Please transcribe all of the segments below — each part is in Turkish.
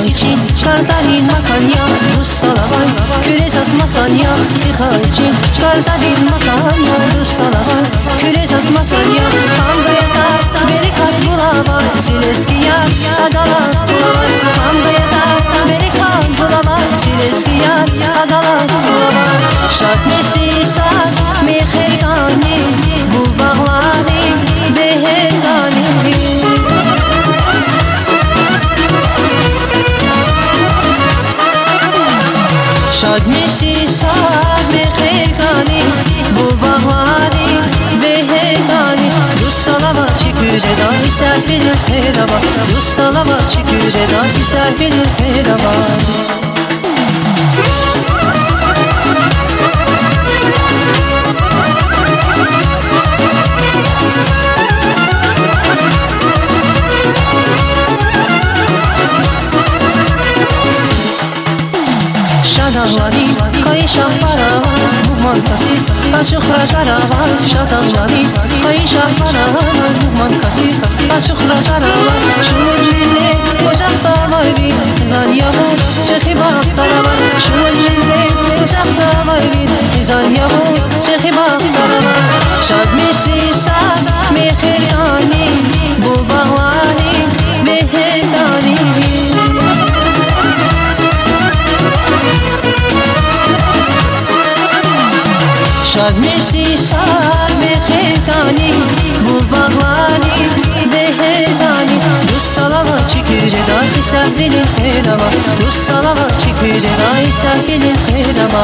Siz için Kartalin makan ya Rus salavan Küre sasmasan ya Siha için Kartalin makan çiküre dar misal bilir kerama Yus salama çiküre dar misal bilir kerama Şadavani, kayışan para, bu mantasista عاشق را جنوان شادم جانی قیشا منان من کسی سخی عاشق را جنوان شور جنده خوشم تامای بی زن یا من چخی باق تامن جنده خوشم بی زن شاد میشی شاد به خیتانی بو بغلانی بهدانی دوست سالما چی küre dahi serpilin herama Rus salama çi küre dahi serpilin herama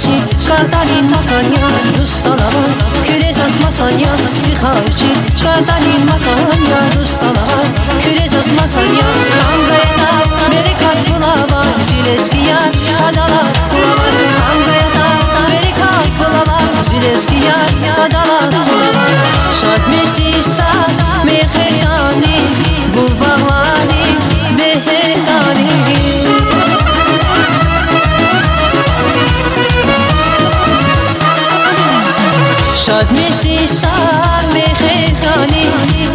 Ziha için çıkartalım makanya Rus salama küre sasmasan ya Ziha için çıkartalım makanya Rus salama küre sasmasan ya Angaya da beri kalp bulama Zileski yar adala bulama Angaya da beri kalp bulama Ad meşi şar mehekani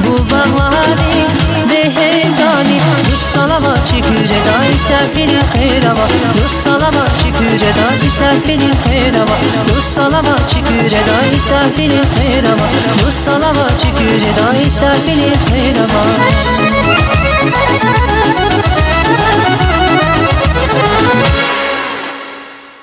Bu bağlari behekani Yussalama çeküce da işaretini khayrama Yussalama çeküce da işaretini khayrama Yussalama çeküce da işaretini khayrama Yussalama çeküce da işaretini khayrama Yussalama çeküce da işaretini